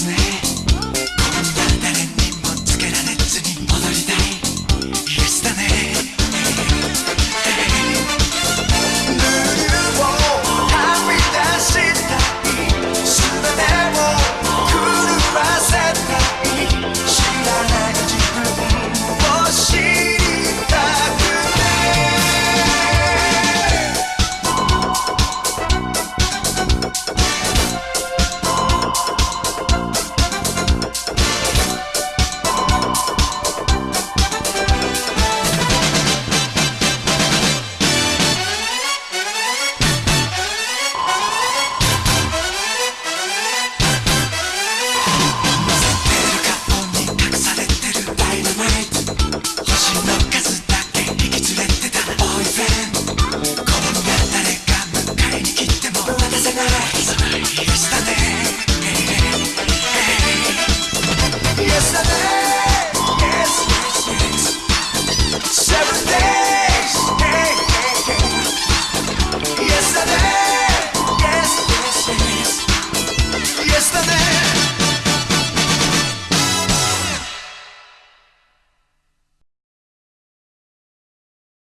Disney.